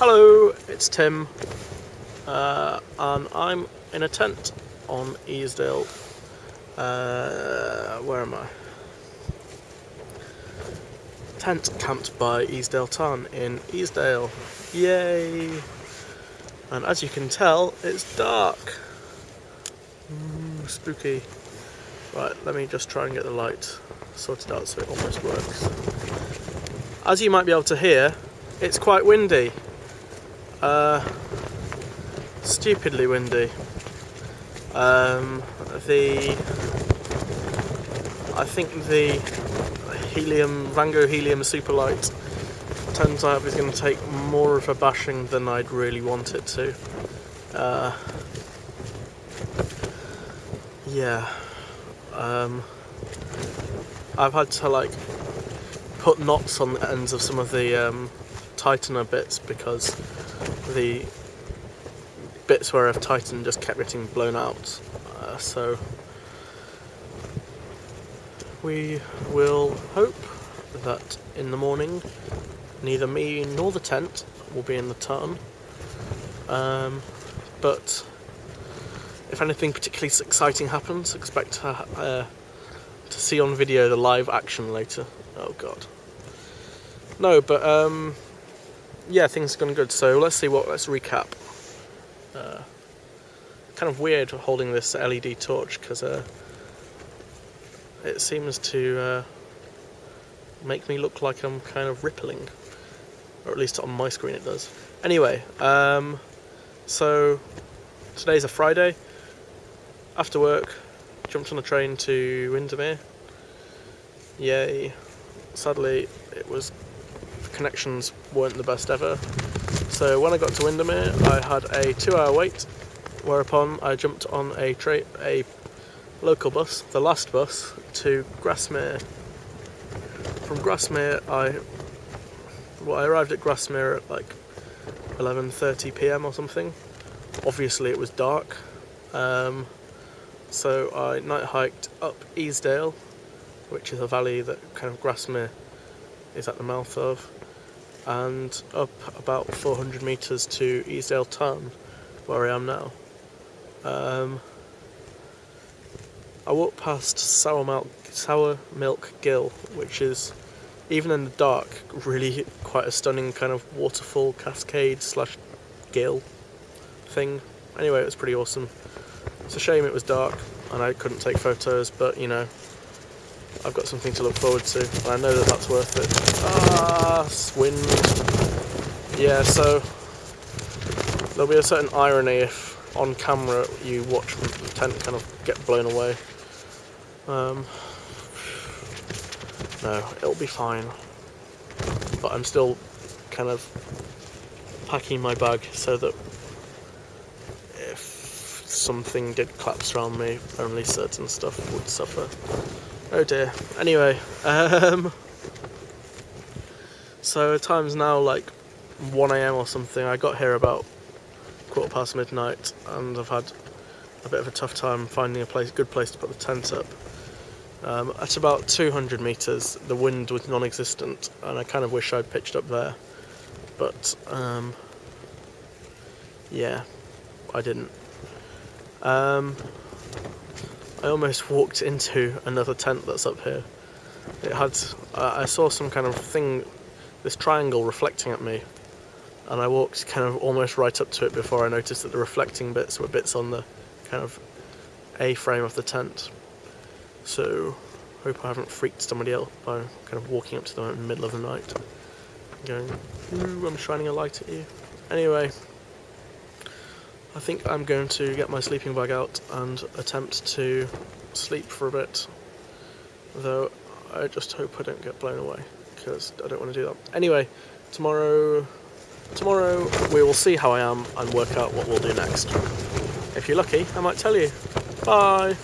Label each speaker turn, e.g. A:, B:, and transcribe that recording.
A: Hello, it's Tim, uh, and I'm in a tent on Easdale. Uh, where am I? Tent camped by Easdale Tarn in Easdale. Yay! And as you can tell, it's dark. Mm, spooky. Right, let me just try and get the light sorted out so it almost works. As you might be able to hear, it's quite windy. Uh, stupidly windy. Um, the I think the helium Vango helium superlight turns out is going to take more of a bashing than I'd really want it to. Uh, yeah. Um, I've had to like put knots on the ends of some of the um, tightener bits because the bits where I've tightened just kept getting blown out. Uh, so we will hope that in the morning neither me nor the tent will be in the tarn. Um, but if anything particularly exciting happens, expect to, uh, to see on video the live action later. Oh god. No, but um, yeah, things are going good. So let's see what. Let's recap. Uh, kind of weird holding this LED torch because uh, it seems to uh, make me look like I'm kind of rippling, or at least on my screen it does. Anyway, um, so today's a Friday. After work, jumped on a train to Windermere. Yay! Sadly, it was connections weren't the best ever. So when I got to Windermere, I had a two-hour wait, whereupon I jumped on a a local bus, the last bus, to Grasmere. From Grasmere, I well, I arrived at Grasmere at like 11:30 p.m. or something. Obviously, it was dark, um, so I night hiked up Easdale, which is a valley that kind of Grasmere is at the mouth of and up about 400 metres to Easdale Tarn, where I am now. Um, I walked past Sour Milk, Sour Milk Gill, which is, even in the dark, really quite a stunning kind of waterfall cascade slash gill thing. Anyway, it was pretty awesome. It's a shame it was dark and I couldn't take photos, but you know, I've got something to look forward to, and I know that that's worth it. Ah, wind. Yeah, so there'll be a certain irony if on camera you watch the tent kind of get blown away. Um, no, it'll be fine. But I'm still kind of packing my bag so that if something did collapse around me, only certain stuff would suffer. Oh dear. Anyway, um, so time's now like 1am or something. I got here about quarter past midnight and I've had a bit of a tough time finding a place, good place to put the tent up. Um, at about 200 metres the wind was non-existent and I kind of wish I'd pitched up there but um, yeah I didn't. Um, I almost walked into another tent that's up here. It had, uh, I saw some kind of thing, this triangle reflecting at me, and I walked kind of almost right up to it before I noticed that the reflecting bits were bits on the kind of A-frame of the tent. So, hope I haven't freaked somebody else by kind of walking up to them in the middle of the night, going, ooh, I'm shining a light at you. Anyway, I think I'm going to get my sleeping bag out and attempt to sleep for a bit. Though I just hope I don't get blown away because I don't want to do that. Anyway, tomorrow tomorrow we will see how I am and work out what we'll do next. If you're lucky, I might tell you. Bye!